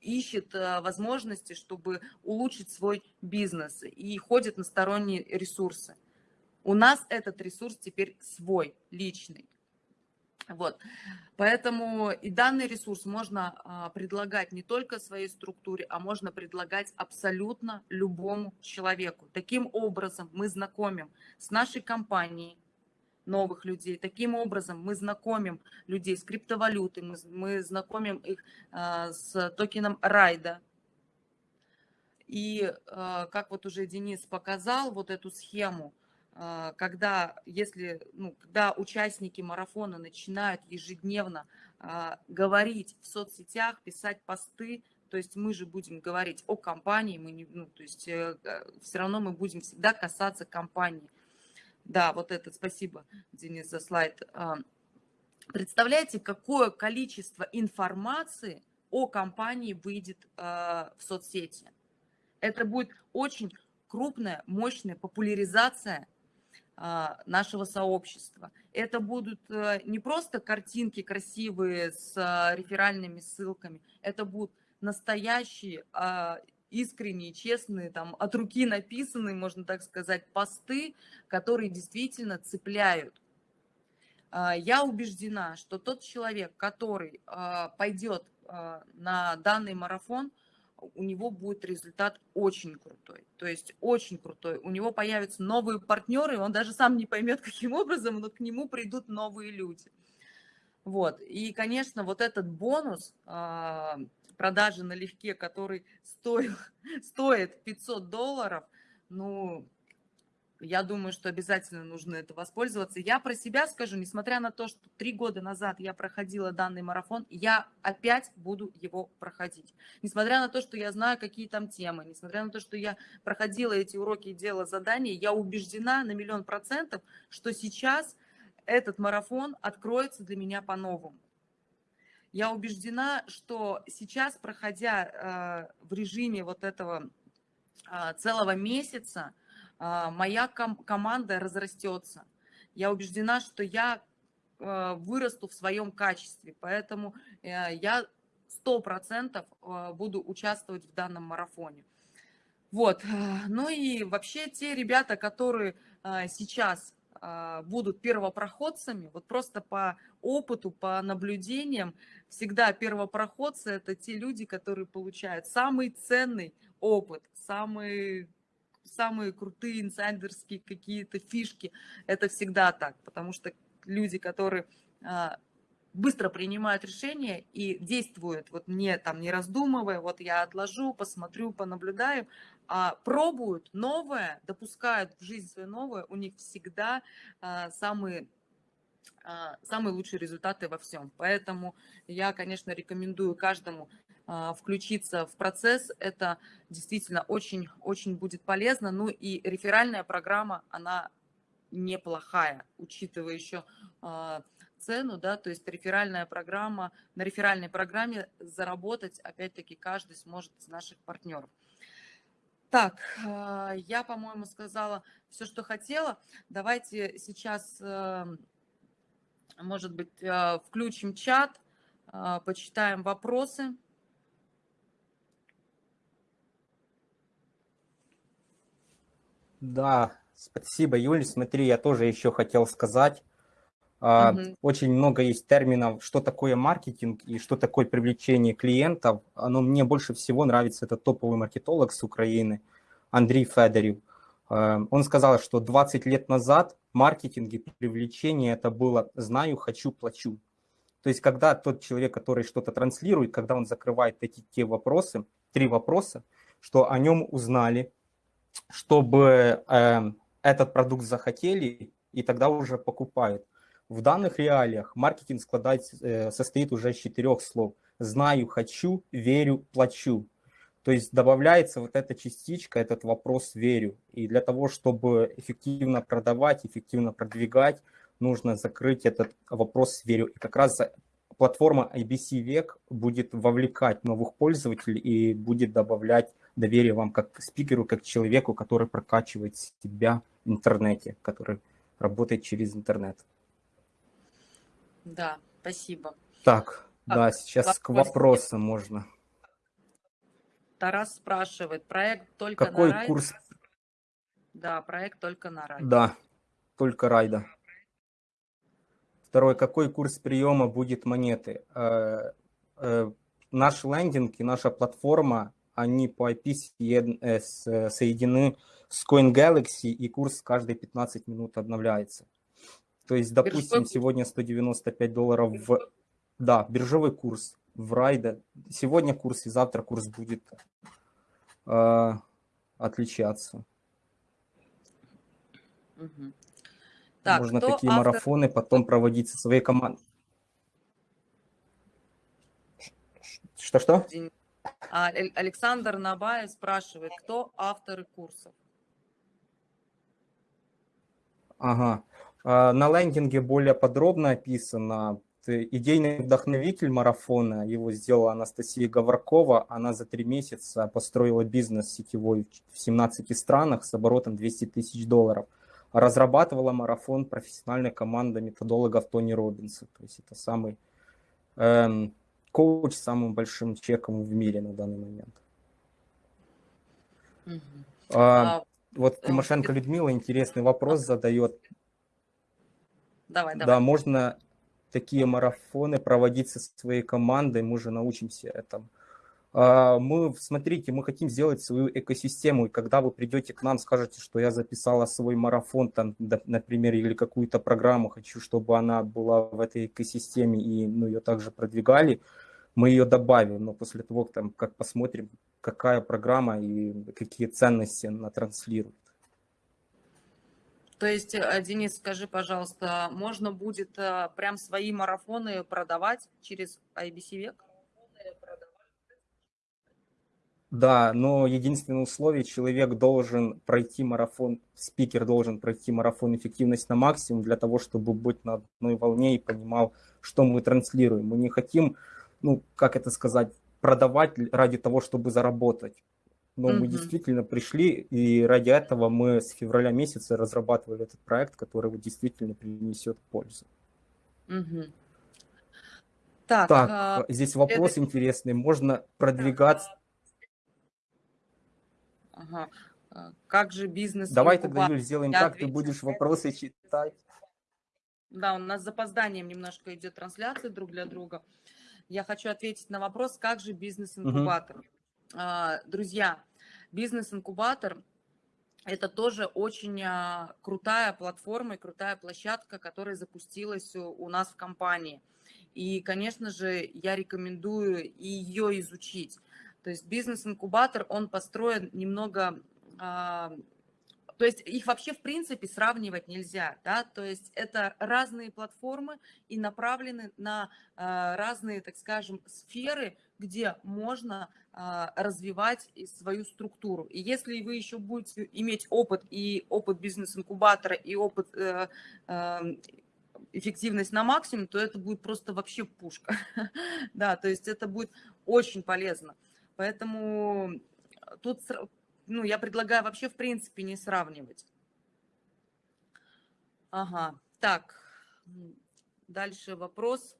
ищет возможности, чтобы улучшить свой бизнес и ходит на сторонние ресурсы. У нас этот ресурс теперь свой, личный. Вот. Поэтому и данный ресурс можно а, предлагать не только своей структуре, а можно предлагать абсолютно любому человеку. Таким образом мы знакомим с нашей компанией новых людей. Таким образом мы знакомим людей с криптовалютой, мы, знакомим их а, с токеном райда. И а, как вот уже Денис показал вот эту схему, когда, если, ну, когда участники марафона начинают ежедневно а, говорить в соцсетях, писать посты, то есть мы же будем говорить о компании, мы не, ну, то есть э, все равно мы будем всегда касаться компании. Да, вот это, спасибо, Денис, за слайд. А, представляете, какое количество информации о компании выйдет в соцсети? Это будет очень крупная, мощная популяризация а, нашего сообщества. Это будут э, не просто картинки красивые с а, реферальными ссылками, это будут настоящие, а, искренние, честные, там, от руки написанные, можно так сказать, посты, которые действительно цепляют. Я убеждена, что тот человек, который пойдет на данный марафон, у него будет результат очень крутой. То есть очень крутой. У него появятся новые партнеры, он даже сам не поймет, каким образом, но к нему придут новые люди. Вот. И, конечно, вот этот бонус а, продажи налегке, который стоил, стоит 500 долларов, ну, я думаю, что обязательно нужно это воспользоваться. Я про себя скажу, несмотря на то, что три года назад я проходила данный марафон, я опять буду его проходить. Несмотря на то, что я знаю, какие там темы, несмотря на то, что я проходила эти уроки и делала задания, я убеждена на миллион процентов, что сейчас этот марафон откроется для меня по-новому. Я убеждена, что сейчас, проходя э, в режиме вот этого э, целого месяца, а, моя ком команда разрастется. Я убеждена, что я а, вырасту в своем качестве, поэтому э, я сто процентов а, буду участвовать в данном марафоне. Вот, ну и вообще те ребята, которые сейчас будут первопроходцами, вот просто по опыту, по наблюдениям, всегда первопроходцы – это те люди, которые получают самый ценный опыт, самый самые крутые инсайдерские какие-то фишки. Это всегда так, потому что люди, которые а, быстро принимают решения и действуют, вот не там не раздумывая, вот я отложу, посмотрю, понаблюдаю, а пробуют новое, допускают в жизнь свое новое, у них всегда а, самые а, самые лучшие результаты во всем. Поэтому я, конечно, рекомендую каждому включиться в процесс, это действительно очень-очень будет полезно. Ну и реферальная программа, она неплохая, учитывая еще а, цену, да, то есть реферальная программа, на реферальной программе заработать, опять-таки, каждый сможет из наших партнеров. Так, э, я, по-моему, сказала все, что хотела. Давайте сейчас, может быть, включим чат, почитаем вопросы. Да, спасибо, Юль. Смотри, я тоже еще хотел сказать. Угу. Очень много есть терминов, что такое маркетинг и что такое привлечение клиентов. Но мне больше всего нравится этот топовый маркетолог с Украины, Андрей Федорев. А, он сказал, что 20 лет назад маркетинг и привлечение это было «знаю, хочу, плачу». То есть когда тот человек, который что-то транслирует, когда он закрывает эти те вопросы, три вопроса, что о нем узнали, чтобы э, этот продукт захотели, и тогда уже покупают. В данных реалиях маркетинг складает, э, состоит уже из четырех слов. Знаю, хочу, верю, плачу. То есть добавляется вот эта частичка, этот вопрос верю. И для того, чтобы эффективно продавать, эффективно продвигать, нужно закрыть этот вопрос верю. И как раз платформа IBC Век будет вовлекать новых пользователей и будет добавлять доверие вам как спикеру, как человеку, который прокачивает себя в интернете, который работает через интернет. Да, спасибо. Так, а, да, сейчас к вопросам можно. Тарас спрашивает, проект только Какой на райд? курс? Да, проект только на райд. Да, только райда. Второй, какой курс приема будет монеты? Э, э, наш лендинг и наша платформа, они по IP э, соединены с CoinGalaxy, и курс каждые 15 минут обновляется. То есть, допустим, сегодня 195 долларов в... Да, биржевой курс в райда. Сегодня курс и завтра курс будет э, отличаться. Угу. Так, Можно такие автор... марафоны потом проводить со своей командой. Что-что? А, Александр Набаев спрашивает, кто авторы курсов? Ага. А, на лендинге более подробно описано. Идейный вдохновитель марафона, его сделала Анастасия Говоркова. Она за три месяца построила бизнес сетевой в 17 странах с оборотом 200 тысяч долларов. Разрабатывала марафон профессиональная команда методологов Тони Робинса. То есть это самый эм, коуч с самым большим чеком в мире на данный момент. Угу. А, а, вот э, Тимошенко Людмила интересный вопрос задает. Давай, давай. Да, можно такие марафоны проводить со своей командой, мы же научимся этому. А, мы, смотрите, мы хотим сделать свою экосистему, и когда вы придете к нам, скажете, что я записала свой марафон, там, например, или какую-то программу, хочу, чтобы она была в этой экосистеме, и ну, ее также продвигали, мы ее добавим, но после того, там, как посмотрим, какая программа и какие ценности она транслирует. То есть, э, Денис, скажи, пожалуйста, можно будет э, прям свои марафоны продавать через IBC век? Да, но единственное условие, человек должен пройти марафон, спикер должен пройти марафон эффективность на максимум для того, чтобы быть на одной волне и понимал, что мы транслируем. Мы не хотим, ну, как это сказать, продавать ради того, чтобы заработать. Но mm-hmm. мы действительно пришли, и ради этого мы с февраля месяца разрабатывали этот проект, который действительно принесет пользу. Mm-hmm. Так, так а, здесь вопрос это... интересный. Можно продвигаться... Ага. А, как же бизнес... Давай тогда, Юль, сделаем Я так, отвечу. ты будешь вопросы читать. Да, у нас с запозданием немножко идет трансляция друг для друга. Я хочу ответить на вопрос, как же бизнес-инкубатор. Угу. Друзья, Бизнес-инкубатор – это тоже очень а, крутая платформа и крутая площадка, которая запустилась у нас в компании. И, конечно же, я рекомендую ее изучить. То есть бизнес-инкубатор, он построен немного а, то есть их вообще в принципе сравнивать нельзя, да, то есть это разные платформы и направлены на э, разные, так скажем, сферы, где можно э, развивать свою структуру. И если вы еще будете иметь опыт и опыт бизнес-инкубатора, и опыт э, э, эффективность на максимум, то это будет просто вообще пушка. да, то есть это будет очень полезно. Поэтому тут ну, я предлагаю вообще в принципе не сравнивать. Ага, так, дальше вопрос.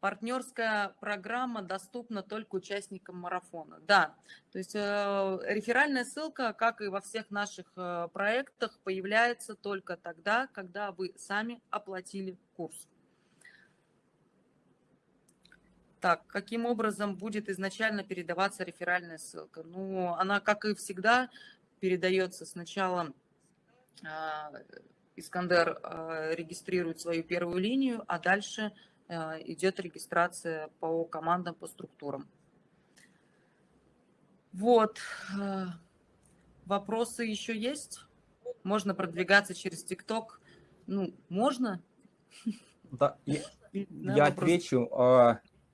Партнерская программа доступна только участникам марафона. Да, то есть э, реферальная ссылка, как и во всех наших э, проектах, появляется только тогда, когда вы сами оплатили курс. Так, каким образом будет изначально передаваться реферальная ссылка? Ну, она, как и всегда, передается сначала а, Искандер а, регистрирует свою первую линию, а дальше а, идет регистрация по командам, по структурам. Вот. Вопросы еще есть? Можно продвигаться через ТикТок? Ну, можно? Да, я, я отвечу.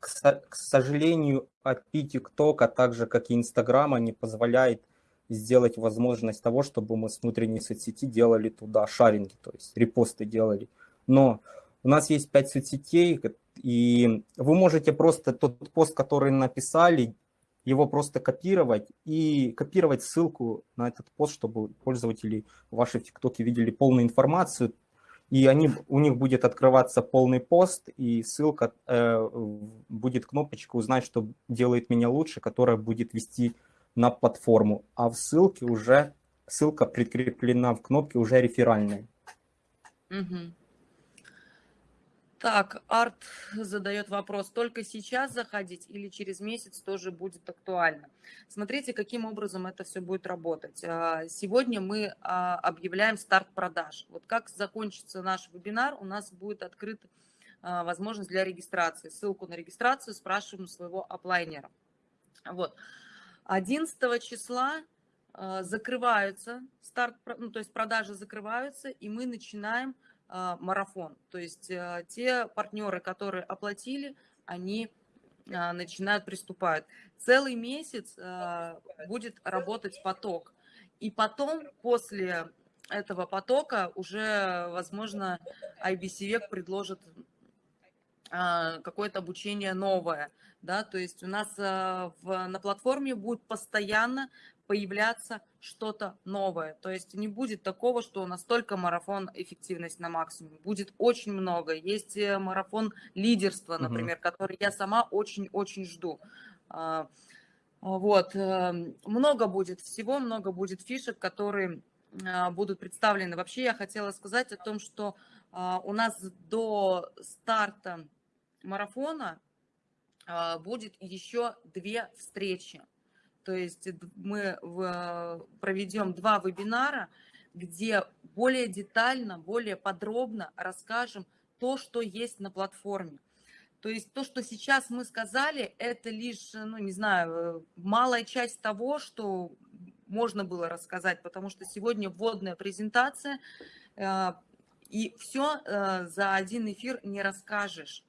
К, к сожалению, API TikTok, а также как и Инстаграма, не позволяет сделать возможность того, чтобы мы с внутренней соцсети делали туда шаринги, то есть репосты делали. Но у нас есть 5 соцсетей, и вы можете просто тот пост, который написали, его просто копировать и копировать ссылку на этот пост, чтобы пользователи вашей ТикТоке видели полную информацию, и они, у них будет открываться полный пост, и ссылка, э, будет кнопочка «Узнать, что делает меня лучше», которая будет вести на платформу, а в ссылке уже, ссылка прикреплена в кнопке уже реферальная. Угу. Так, Арт задает вопрос, только сейчас заходить или через месяц тоже будет актуально? Смотрите, каким образом это все будет работать. А, сегодня мы а, объявляем старт продаж. Вот как закончится наш вебинар, у нас будет открыта возможность для регистрации. Ссылку на регистрацию спрашиваем своего оплайнера. Вот. 11 числа а, закрываются, старт, ну, то есть продажи закрываются, и мы начинаем а, марафон. То есть а, те партнеры, которые оплатили, они а, начинают, приступают. Целый месяц будет работать поток. И потом, после этого потока, уже, возможно, IBC век предложит какое-то обучение новое. Да? То есть у нас в, на платформе будет постоянно появляться что-то новое. То есть не будет такого, что настолько марафон эффективность на максимум. Будет очень много. Есть э, марафон лидерства, например, угу. который я сама очень-очень жду. А, вот. Э, много будет всего, много будет фишек, которые а, будут представлены. Вообще я хотела сказать о том, что а, у нас до старта марафона будет еще две встречи. То есть мы проведем два вебинара, где более детально, более подробно расскажем то, что есть на платформе. То есть то, что сейчас мы сказали, это лишь, ну не знаю, малая часть того, что можно было рассказать, потому что сегодня вводная презентация, э, и все э, за один эфир не расскажешь.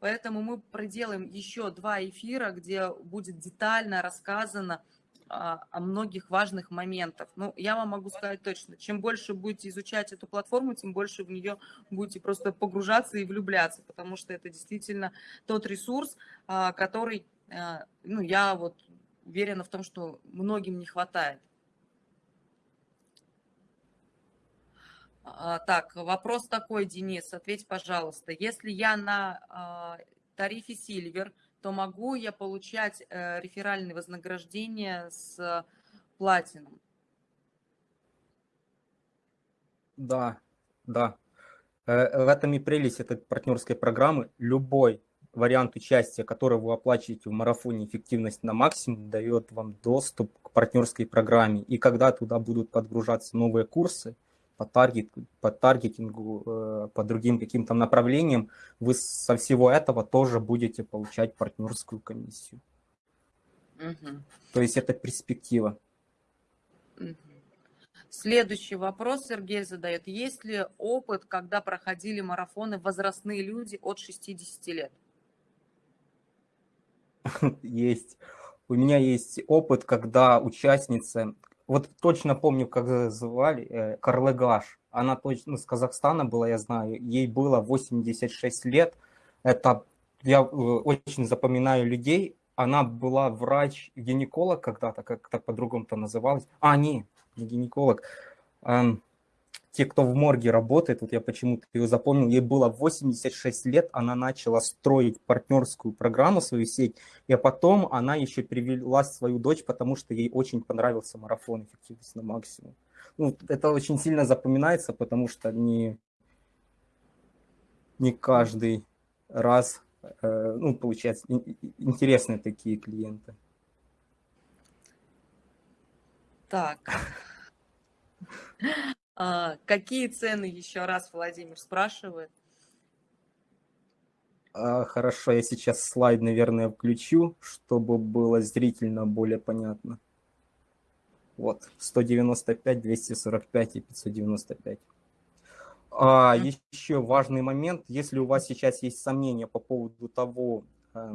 Поэтому мы проделаем еще два эфира, где будет детально рассказано о, о многих важных моментах. Ну, я вам могу сказать точно, чем больше будете изучать эту платформу, тем больше в нее будете просто погружаться и влюбляться, потому что это действительно тот ресурс, а, который, а, ну, я вот уверена в том, что многим не хватает. Так, вопрос такой, Денис, ответь, пожалуйста. Если я на а, тарифе Silver, то могу я получать э, реферальные вознаграждения с платином? Да, да. Э, в этом и прелесть этой партнерской программы. Любой вариант участия, который вы оплачиваете в марафоне «Эффективность на максимум», дает вам доступ к партнерской программе. И когда туда будут подгружаться новые курсы, по, таргет, по таргетингу, э, по другим каким-то направлениям, вы со всего этого тоже будете получать партнерскую комиссию. Угу. То есть это перспектива. Угу. Следующий вопрос Сергей задает. Есть ли опыт, когда проходили марафоны возрастные люди от 60 лет? Есть. У меня есть опыт, когда участницы вот точно помню, как звали, э, Карлыгаш. Она точно с Казахстана была, я знаю. Ей было 86 лет. Это я э, очень запоминаю людей. она была врач-гинеколог когда-то, как-то по-другому то называлось. А, не, не гинеколог. Эм, те, кто в морге работает, вот я почему-то ее запомнил, ей было 86 лет, она начала строить партнерскую программу, свою сеть, и потом она еще привела свою дочь, потому что ей очень понравился марафон эффективность на максимум. Ну, это очень сильно запоминается, потому что не, не каждый раз, э, ну, получается, интересные такие клиенты. Так. А, какие цены еще раз Владимир спрашивает? А, хорошо, я сейчас слайд, наверное, включу, чтобы было зрительно более понятно. Вот, 195, 245 и 595. А, еще важный момент, если у вас сейчас есть сомнения по поводу того, э,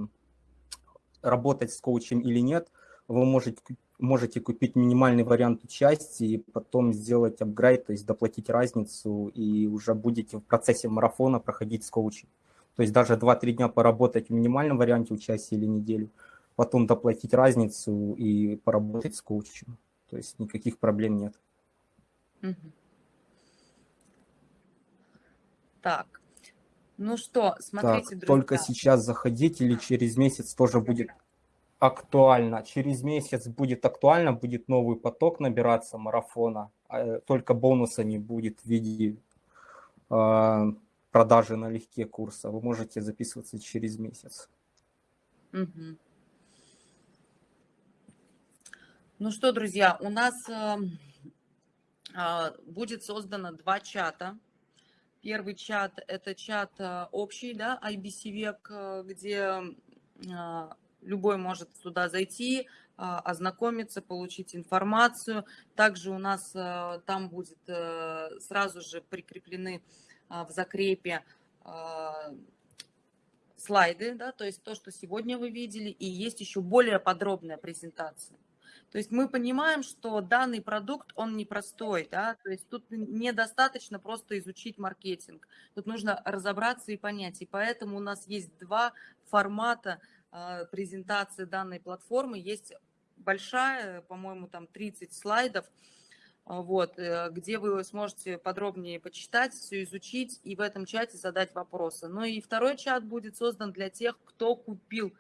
работать с коучем или нет, вы можете можете купить минимальный вариант участия и потом сделать апгрейд, то есть доплатить разницу, и уже будете в процессе марафона проходить с коучем. То есть даже 2-3 дня поработать в минимальном варианте участия или неделю, потом доплатить разницу и поработать с коучем. То есть никаких проблем нет. Так, ну что, смотрите, так, друзья. Только сейчас заходить или через месяц тоже будет актуально. Через месяц будет актуально, будет новый поток набираться марафона, а, только бонуса не будет в виде э, продажи налегке курса. Вы можете записываться через месяц. Угу. Ну что, друзья, у нас э, э, будет создано два чата. Первый чат – это чат э, общий, да, IBC век, э, где э, любой может туда зайти, а, ознакомиться, получить информацию. Также у нас э, там будет э, сразу же прикреплены а, в закрепе а, слайды, да, то есть то, что сегодня вы видели, и есть еще более подробная презентация. То есть мы понимаем, что данный продукт, он непростой, да, то есть тут недостаточно просто изучить маркетинг, тут нужно разобраться и понять, и поэтому у нас есть два формата презентации данной платформы. Есть большая, по-моему, там 30 слайдов, а, вот, э, где вы сможете подробнее почитать, все изучить и в этом чате задать вопросы. Ну и второй чат будет создан для тех, кто купил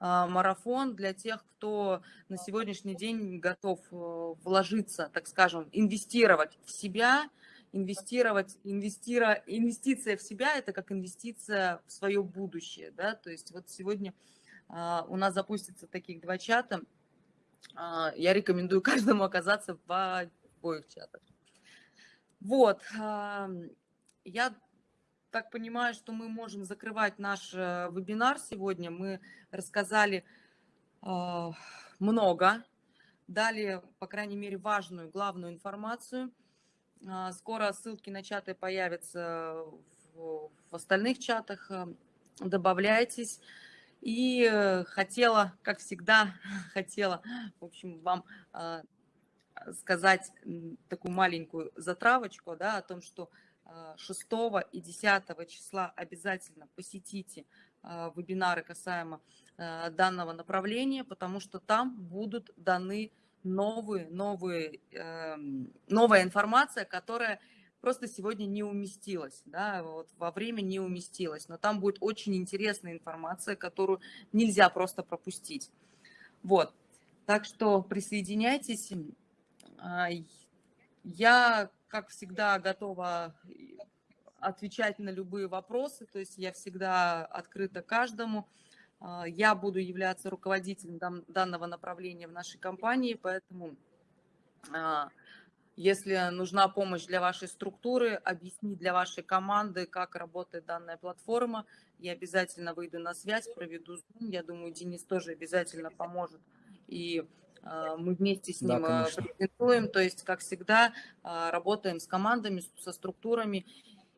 а, марафон, для тех, кто на сегодняшний день готов э, вложиться, так скажем, инвестировать в себя, инвестировать, инвестира, инвестиция в себя – это как инвестиция в свое будущее, да, то есть вот сегодня а, у нас запустится таких два чата. А, я рекомендую каждому оказаться в обоих чатах. Вот, я так понимаю, что мы можем закрывать наш э, вебинар сегодня. Мы рассказали а, много, дали, по крайней мере, важную, главную информацию. Скоро ссылки на чаты появятся в остальных чатах. Добавляйтесь. И э, хотела, как всегда, хотела, в общем, вам а, сказать такую маленькую затравочку, да, о том, что 6 а, и 10 числа обязательно посетите а, вебинары касаемо данного направления, потому что там будут даны новые, новые, эм, новая информация, которая просто сегодня не уместилась, да, вот во время не уместилась, но там будет очень интересная информация, которую нельзя просто пропустить. Вот, так что присоединяйтесь. А, я, как всегда, готова отвечать на любые вопросы, то есть я всегда открыта каждому. А, я буду являться руководителем данного направления в нашей компании, поэтому а, если нужна помощь для вашей структуры, объяснить для вашей команды, как работает данная платформа, я обязательно выйду на связь, проведу Zoom. Я думаю, Денис тоже обязательно поможет. И э, мы вместе с ним да, презентуем. То есть, как всегда, э, работаем с командами, со структурами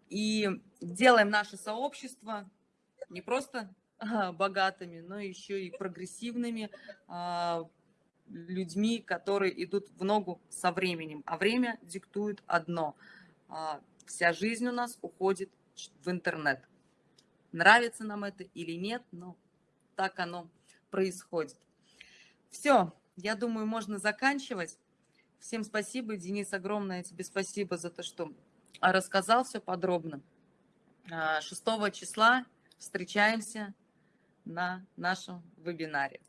и делаем наше сообщество не просто э, богатыми, но еще и прогрессивными, людьми, которые идут в ногу со временем. А время диктует одно. А, вся жизнь у нас уходит в интернет. Нравится нам это или нет, но так оно происходит. Все, я думаю, можно заканчивать. Всем спасибо, Денис, огромное тебе спасибо за то, что рассказал все подробно. 6 а, числа встречаемся на нашем вебинаре.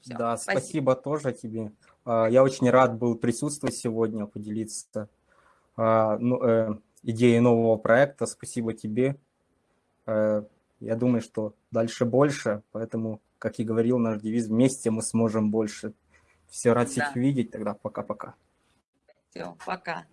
Все, да, спасибо. спасибо тоже тебе. А, я очень рад был присутствовать сегодня, поделиться а, ну, э, идеей нового проекта. Спасибо тебе. Э, я думаю, что дальше больше, поэтому, как и говорил наш девиз, вместе мы сможем больше. Все, рад всех да. видеть, тогда пока-пока. Все, пока.